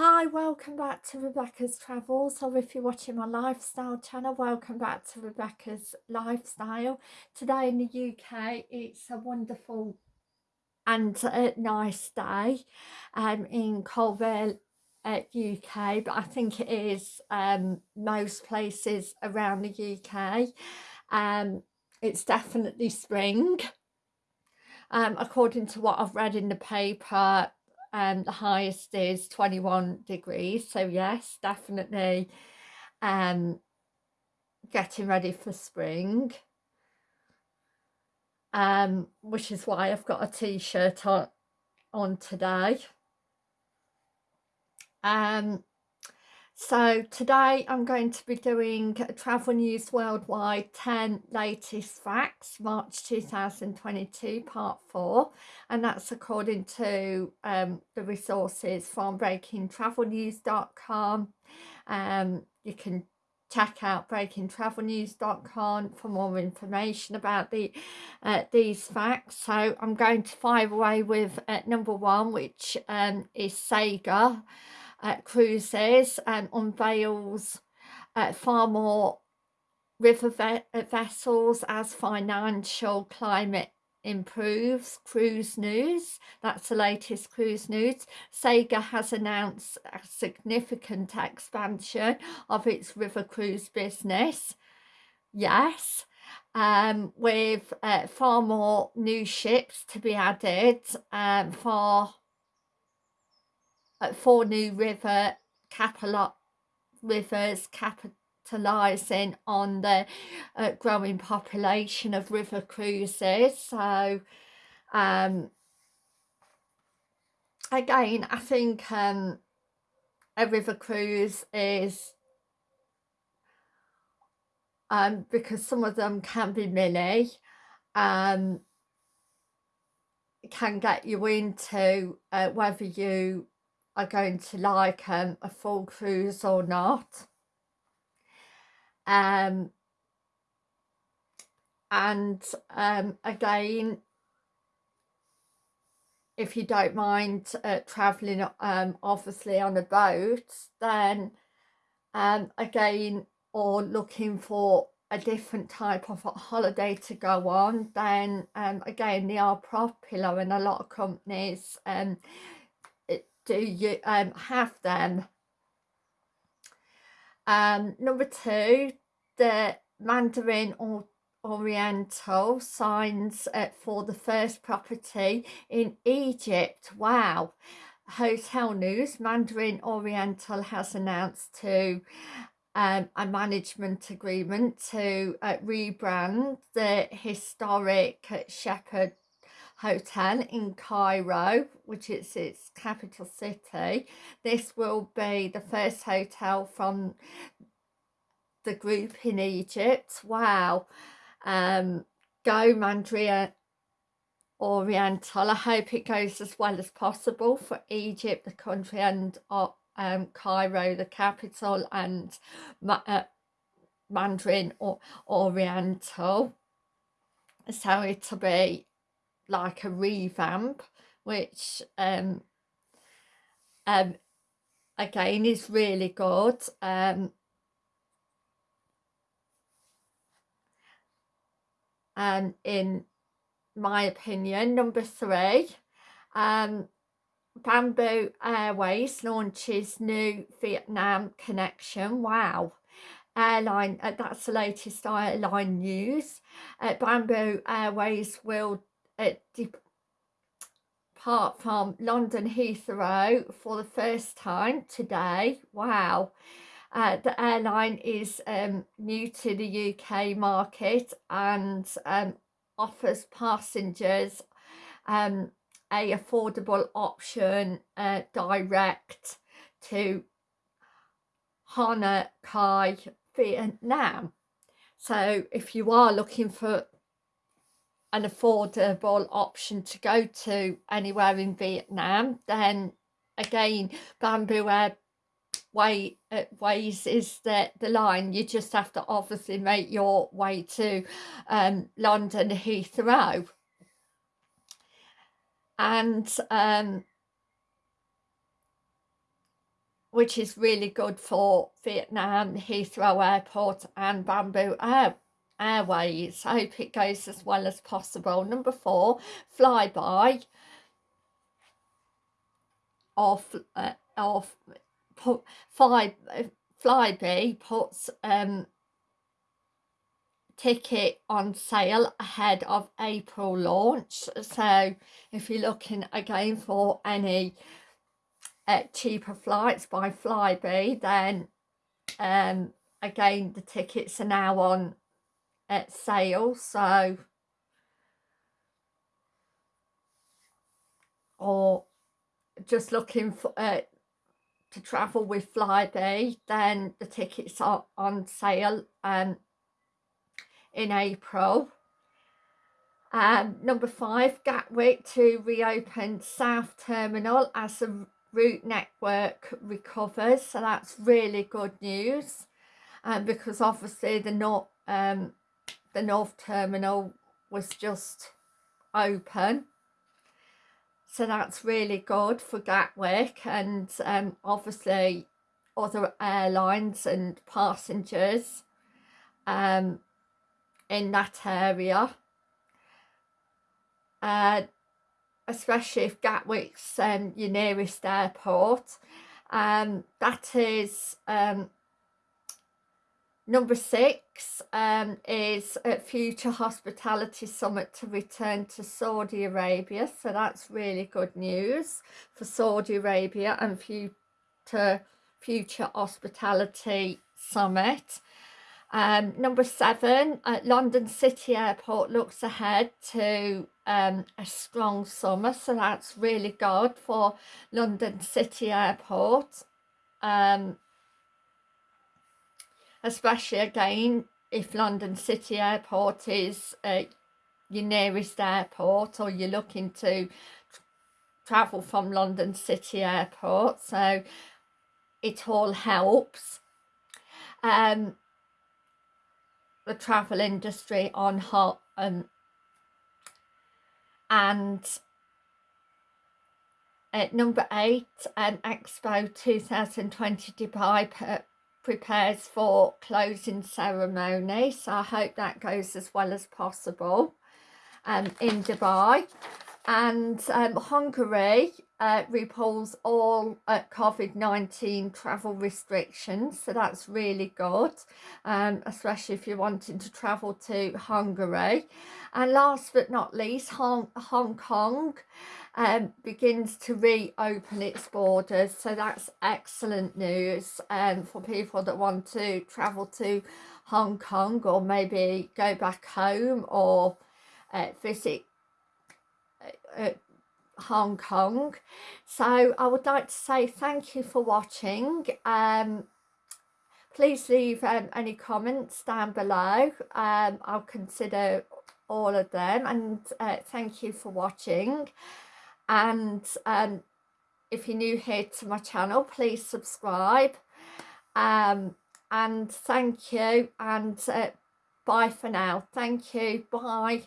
Hi, welcome back to Rebecca's Travels, or if you're watching my lifestyle channel, welcome back to Rebecca's Lifestyle. Today in the UK, it's a wonderful and a nice day um, in Coalville, uh, UK, but I think it is um, most places around the UK. Um, it's definitely spring. Um, according to what I've read in the paper, um, the highest is 21 degrees. So yes, definitely um, getting ready for spring. Um, which is why I've got a t-shirt on, on today. Um, so today I'm going to be doing Travel News Worldwide 10 Latest Facts, March 2022, Part 4. And that's according to um, the resources from breakingtravelnews.com. Um, you can check out breakingtravelnews.com for more information about the uh, these facts so i'm going to fire away with uh, number one which um, is Saga uh, cruises and unveils uh, far more river ve vessels as financial climate improves. Cruise news that's the latest cruise news. Saga has announced a significant expansion of its river cruise business. Yes um, with uh, far more new ships to be added um, for uh, four new river capital rivers capitalizing on the uh, growing population of river cruises. So um, again I think um, a river cruise is um, because some of them can be mini um, can get you into uh, whether you are going to like um, a full cruise or not. Um, and um, again, if you don't mind uh, travelling um, obviously on a boat, then um, again, or looking for a different type of holiday to go on, then um, again, they are popular and a lot of companies um, do you um, have them? Um, number two, the Mandarin or Oriental signs uh, for the first property in Egypt. Wow. Hotel News, Mandarin Oriental has announced to um, a management agreement to uh, rebrand the historic Shepheard hotel in Cairo, which is its capital city. This will be the first hotel from the group in Egypt. Wow. Um, go Mandarin Oriental. I hope it goes as well as possible for Egypt, the country, and uh, um, Cairo, the capital, and uh, Mandarin or Oriental. So it'll be like a revamp which um um again is really good um and in my opinion number three um bamboo airways launches new vietnam connection. Wow. Airline uh, that's the latest airline news. Uh, bamboo airways will depart from London Heathrow for the first time today. Wow. Uh, the airline is um, new to the UK market and um, offers passengers um, a affordable option uh, direct to Hana Kai, Vietnam. So if you are looking for an affordable option to go to anywhere in Vietnam then again bamboo air way uh, ways is the the line. You just have to obviously make your way to um, London Heathrow. And um, which is really good for Vietnam, Heathrow Airport and Bamboo Air Airways. I hope it goes as well as possible. Number four, Flybe off uh, off put fly Flybe puts um ticket on sale ahead of April launch so if you're looking again for any uh, cheaper flights by Flybe then um again the tickets are now on at sale so or just looking for uh, to travel with Flybe then the tickets are on sale um in April. Um, number five, Gatwick to reopen South Terminal as the route network recovers. So that's really good news. Um, because obviously the North, um, the North Terminal was just open. So that's really good for Gatwick and um, obviously other airlines and passengers um, in that area. Uh, especially if Gatwick's um, your nearest airport. Um, that is um, number six um, is a future hospitality summit to return to Saudi Arabia. So that's really good news for Saudi Arabia and future future hospitality summit. Um, number seven, uh, London City Airport looks ahead to um, a strong summer, so that's really good for London City Airport. Um, especially again, if London City Airport is uh, your nearest airport or you're looking to travel from London City Airport, so it all helps. Um, the travel industry on hot um, and at number eight um, expo 2020 dubai prepares for closing ceremony so i hope that goes as well as possible. Um, in dubai and um, hungary uh, repulls all uh, COVID-19 travel restrictions so that's really good um, especially if you're wanting to travel to Hungary. And last but not least Hong, Hong Kong um, begins to reopen its borders. So that's excellent news um, for people that want to travel to Hong Kong or maybe go back home or uh, visit uh Hong Kong. So I would like to say thank you for watching. Um, please leave um, any comments down below. Um, I'll consider all of them and uh, thank you for watching. And um, if you're new here to my channel, please subscribe. Um, and thank you and uh, bye for now. Thank you. Bye.